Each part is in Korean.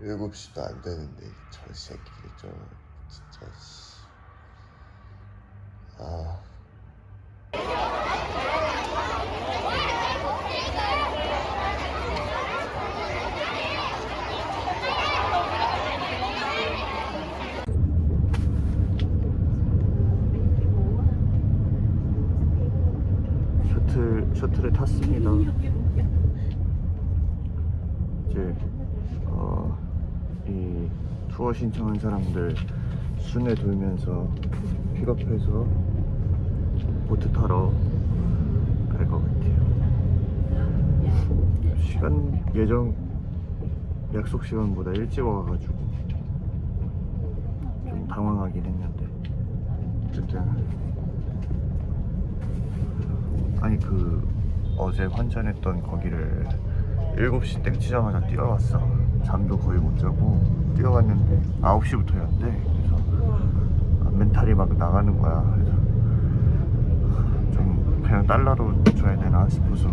7시도 안 되는데 저 새끼들 저 진짜 씨. 아 셔틀 셔틀에 탔습니다. 이제 어, 이 투어 신청한 사람들 순회 돌면서 픽업해서 보트 타러 갈 것 같아요. 시간 예정 약속 시간보다 일찍 와가지고 좀 당황하긴 했는데. 어쨌든. 아니 그 어제 환전했던 거기를 7시 땡 치자마자 뛰어왔어 잠도 거의 못 자고 뛰어갔는데 9시부터였는데 그래서 아, 멘탈이 막 나가는 거야. 그래서 좀 그냥 달러로 줘야 되나 싶어서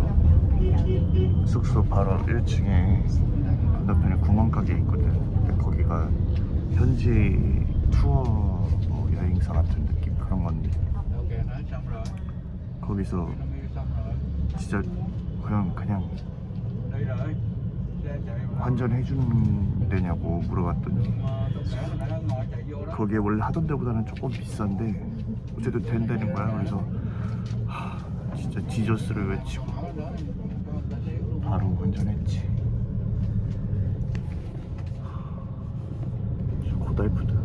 숙소 바로 1층에 건너편에 구멍가게 있거든. 근데 거기가 현지 투어 뭐 여행사 같은 느낌? 그런 건데 거기서 진짜 그냥 그냥 Đi rồi Xe chạy mà 환전해 주는 데냐고 물어봤더니 거기에 원래 하던 데보다는 조금 비싼데 어쨌든 된다는 거야. 그래서 하, 진짜 지저스를 외치고 바로 환전했지. 하, 고달프다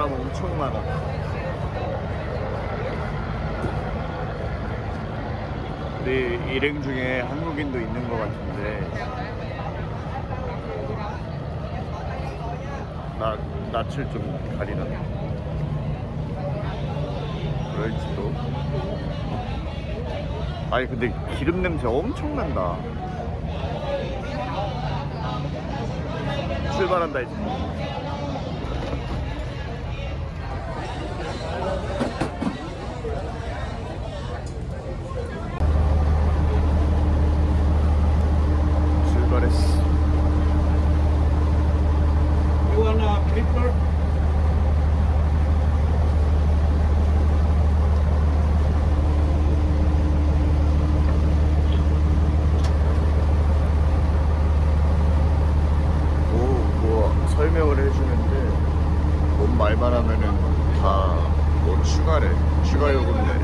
사람 엄청 많아. 우리 일행 중에 한국인도 있는 것 같은데 나 낯을 좀 가리나? 그럴지도. 아니 근데 기름 냄새 엄청 난다. 출발한다 이제. 출발했어. You wanna picture? 뭐, 뭐 설명을 해주는데 뭔 말만 하면은 다 뭐 추가래 추가 요금 내래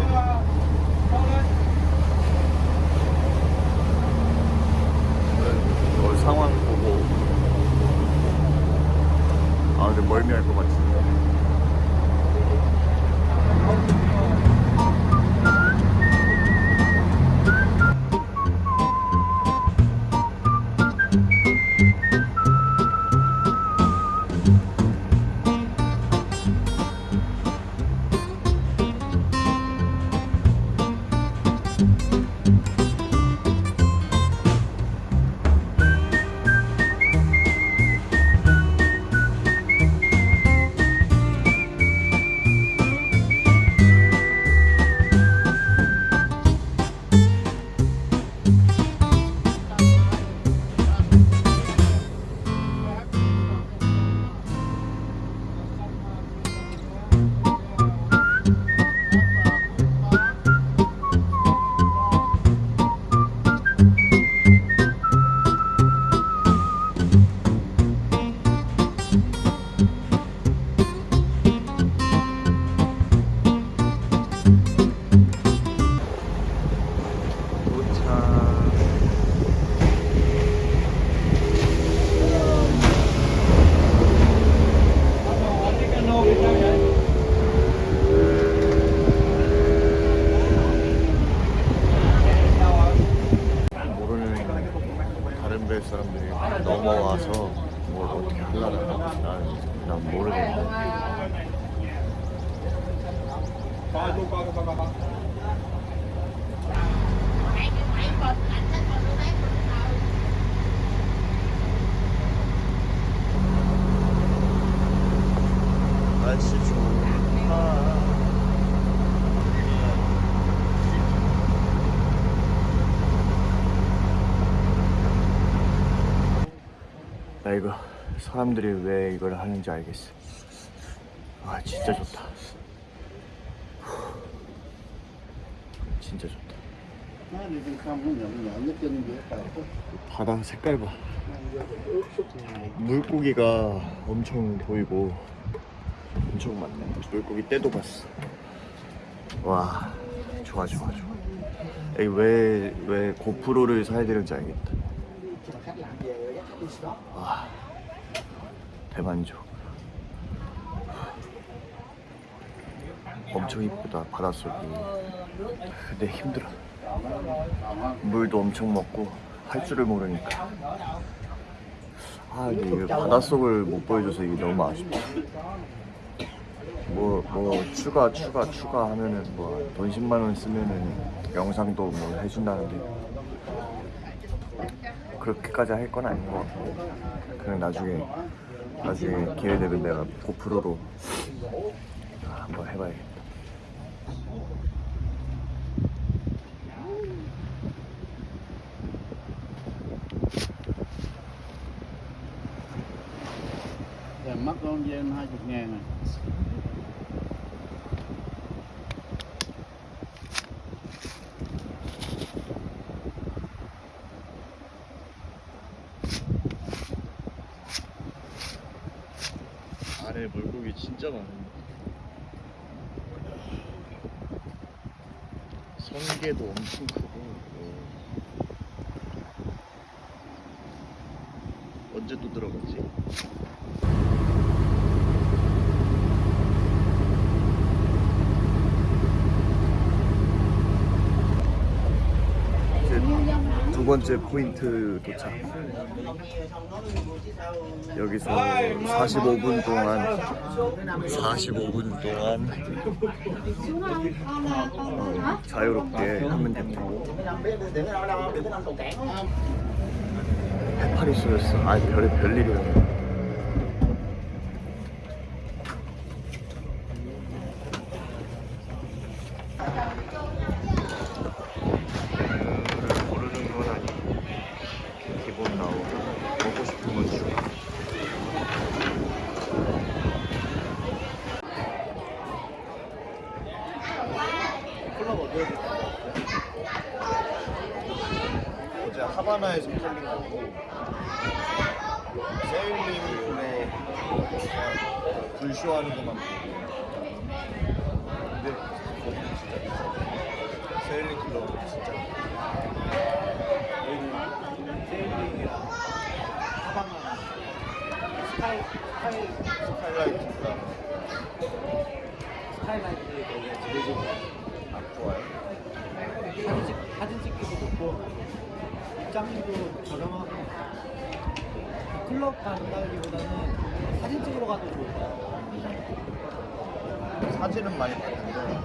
뭐 상황 보고 아근 날씨 나 이거 사람들이 왜 이걸 하는지 알겠어. 아 진짜 좋다. 바다 색깔 봐. 물고기가 엄청 보이고 엄청 많네. 물고기 떼도 봤어. 와 좋아 좋아 좋아. 여기 왜 왜 고프로를 사야 되는지 알겠다. 와 대만족. 엄청 이쁘다 바닷속이. 근데 힘들어. 물도 엄청 먹고 할 줄을 모르니까. 아 이게 바닷속을 못 보여줘서 이게 너무 아쉽다. 뭐, 뭐, 추가, 추가, 추가 하면은 뭐, 돈 10만원 쓰면은 영상도 뭐 해준다는데, 그렇게까지 할 건 아닌 것 같고, 그냥 나중에, 나중에 기회 되면 내가 고프로로 한번 해봐야겠다. Con dên 20 ngàn à 안에 물고기 진짜 많네. 성게도 엄청 크고. 오. 언제 또 들어가지? 이제 두 번째 포인트 도착. 여기서 45분 동안 45분 동안 어, 자유롭게 하면 됩니다. 해파리 쏘였어. 아 별의 별일이야. 를 고르는 건 아니고 기본 나오고 먹고 싶은 건 추가. 어제 팔린 거고 세일링으로 불쇼하는 것만 보고 근데 거기 진짜 세일링 킬러 진짜 여기는 세일링이랑 하바나 스카이 스카이 스카이라이트가 스카이라이트 거기가 제일 좋아 안 좋아요 사진, 찍, 사진 찍기도 좋고 입장료도 저렴하고 클럽 간다기보다는 사진 찍으러 가도 좋을 거야 사진은 많이 봤는데.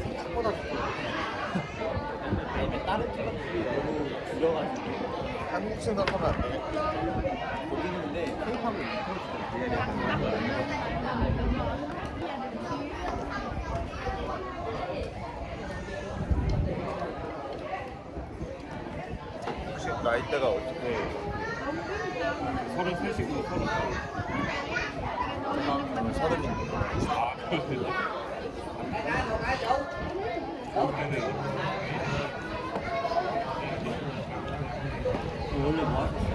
생각보다 좋고 왜냐면 다른 클럽들이 너무 줄여가지고. 한국 생각하면 안 되네 거기는 근데 케이팝은 인터넷 혹시 나이대가 어떻게 서른 셋이고 서른 저는 서른인데 원래 뭐 하셨어요?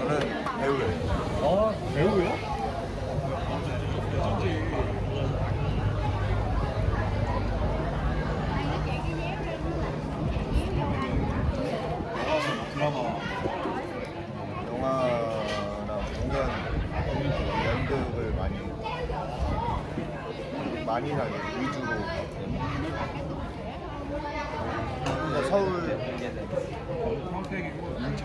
저는 배우예요 아 배우요? 드라마 영화나 공연 연극을 많이 많이 하게 위주로 그러니까 서울 평택이고 인천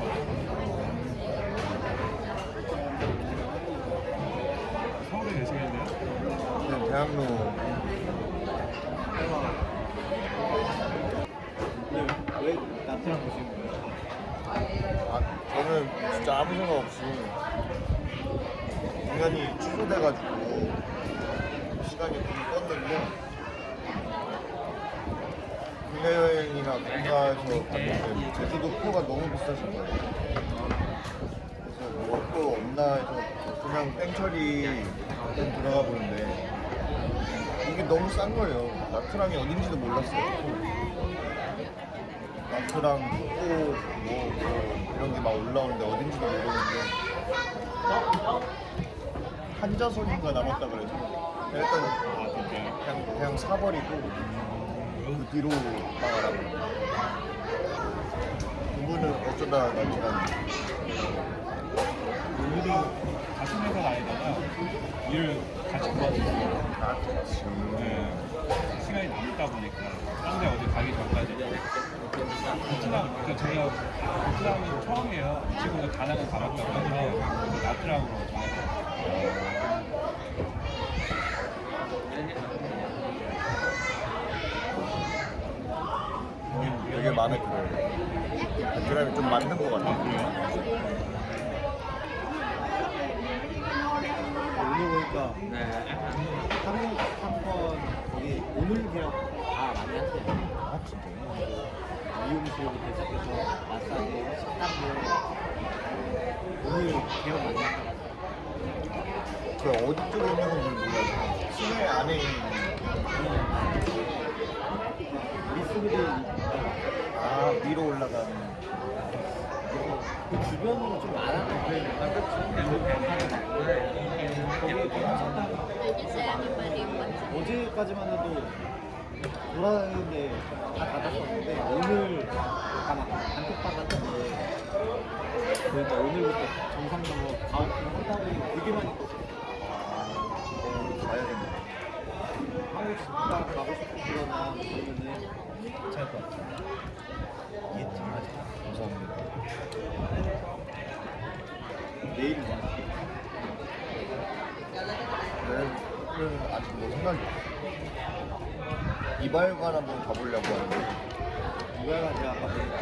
서울에 계시겠네요? 그냥 대학로 왜 나트랑 보신 거예요? 아, 저는 진짜 아무 생각 없이 공연이 취소돼가지고 시간이 좀 떴는데 국내 여행이나 본가에서 갔는데 제주도 표가 너무 비싸진 거예요. 그래서 뭐또 없나 해서 그냥 땡처리 좀 들어가 보는데 이게 너무 싼 거예요. 나트랑이 어딘지도 몰랐어요. 또 뭐, 뭐 이런 게 막 올라오는데 어딘지도 모르는데 한자석인가 남았다 그래서 일단? 그냥, 그냥 사버리고 그 뒤로 나가라고 그분은 어쩌다 나트랑 우리도 같은 회사 다니다가 일을 같이 구하셨어요. 아 그렇지 네. 시간이 남다 보니까 딴데 어디 가기 전까지. 베트남 그 저희가 베트남은 처음이에요. 이 친구가 다낭을 가봤다고 해서 나트랑으로 정했어요. 되게 마음에 들어요. 베트남이 좀 맞는 것 같아요. 오늘 보니까 한국 한번 거기 오늘 그냥 다 많이 하세요. 아 진짜요? 미용실부터 시작해서 마사지, 식당도 오늘 개업 많이 한다. 그 어디 쪽에 있는 건지 몰라요 시내 안에 있는 미스들이 아 위로 올라가는 그 주변으로 좀 알아서 그러니까 거기 식당 어제까지만 해도 돌아다니는데 다 닫았었는데 오늘 아마 단톡방 같은데 그러니까 오늘부터 정상적으로 가오픈 한다고 되게 많이 떴어요. 어, 가야겠네 이발관 한번 가보려고 하는데 이거가 제가 아까 보니까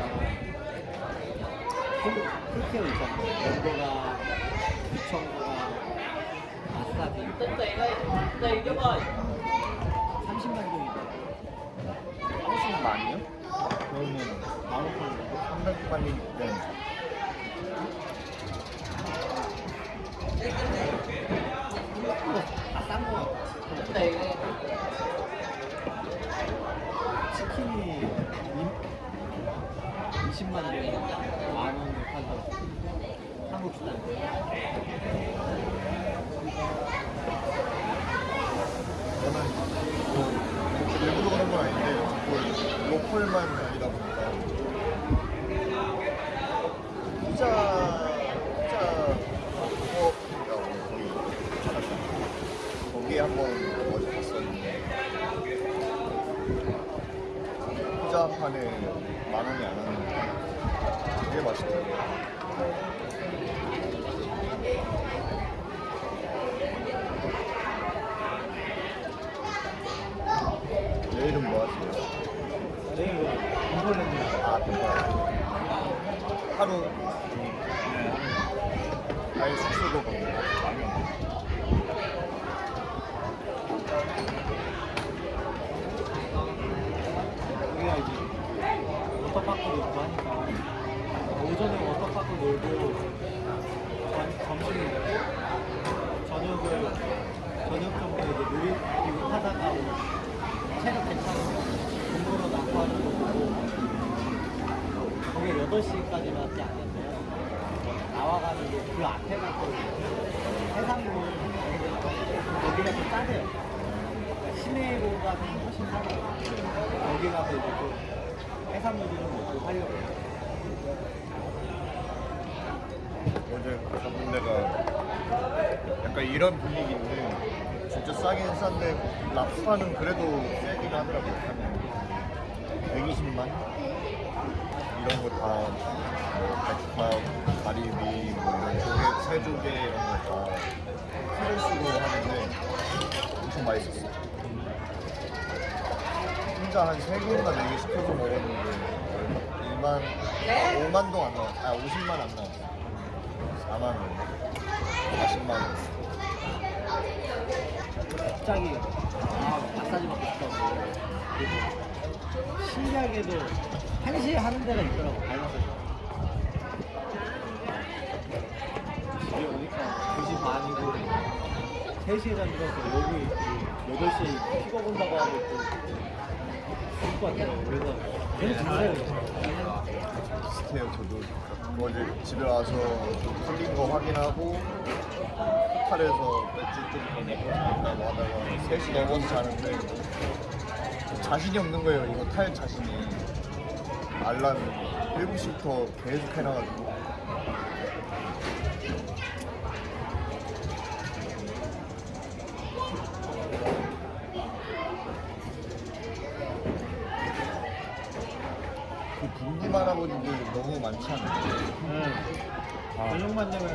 풀- 풀케어 있잖아요. 연도가 2,000도가 마사지 30만이요? 그러면 만 오천 원 300만이 되는 다싼 거 같아. 치킨이 20만 원에 만 원에 팔더라고. 한국 식당. 저는 뭐 일부러 그런 건 아닌데 로컬만 다니다 보니까 피자 피자 부업이라고 거기 알았어요. 거기 한번 어제 갔었는데 피자 한 판에 만 원이 안 하는데 되게 맛있더라고요. 내일은 뭐 하세요? 내일 인벌레는 아, 그거 하루 아예 숙소도 가고 우리가 이제 워터파크 놀고 하니까 오전에 워터파크 놀고 점- 점심을 먹고 저녁을 저녁 정도에 이제 놀이기구 타다가 체력 괜찮으면 돈 벌어 나고 하는 거 보고 거기 8시까지밖에 안 됐어요 나와가지고 그 앞에 가서 해상도 거기가 좀 싸대요 그러니까 시내보다는 훨씬 싸요 거기 가서 이제 또 해산물들은 먹고 하려고. 어제 가본 데가 약간 이런 분위기인데 진짜 싸긴 싼데 랍스타는 그래도 세긴 하더라고요 한 120만? 이런 거다 뭐 백합, 가리비, 뭐 이런 조개, 새조개 이런 거다 키로수로 하는데 엄청 맛있었어요 혼자 한 3개인가 4개 시켜서 먹었는데 2만, 5만 동안 나왔어. 아 50만 안 나왔어. 4만 원. 40만 원. 갑자기 아 마사지 받고 싶다고. 신기하게도 1시에 하는 데가 있더라고 발 마사지. 집에 오니까 2시 반이고 3시에 잠들어서 여기 그 8시에 픽업 온다고 하고 자세요 비슷해요 저도 어제 집에 와서 좀 풀린 거 확인하고 호텔에서 맥주 좀 먹고 하다가 3시 넘어서 자는데 자신이 없는 거예요. 이거 탈 자신이. 알람 7시부터 계속 해놔가지고 않나요? 응. 저녁만 되면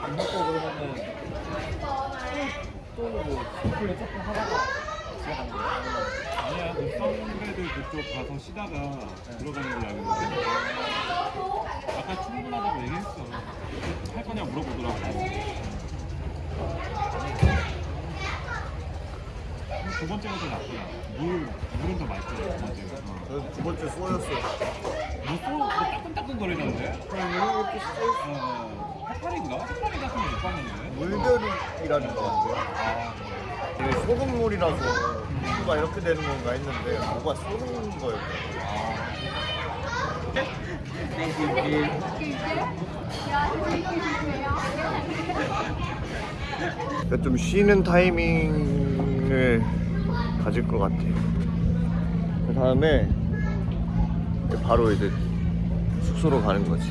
밥 먹고 그러면은 또뭐 스쿨에 조금 하다가 집에 가는 거야. 아니야 그 선배들 그쪽 가서 쉬다가 들어가는 걸로 알고 있는데 아까 충분하다고 얘기했어 할 거냐 물어보더라고 두 번째가 더 낫구나 물, 물은 더 맛있어 두 번째가 어. 저는 두 번째 쏘였어요 뭐 또, 뭐 따끈따끈 거리던데? 어, 어. 해파리인가? 해파리 같은 거 못 봤는데? 물별이라는 거 같아요 이게 소금물이라서 피부가 이렇게 되는 건가 했는데 뭐가 쏘는 거예요 그러니까 좀 쉬는 타이밍을 가질 것 같아요 그 다음에 바로 이제 숙소로 가는 거지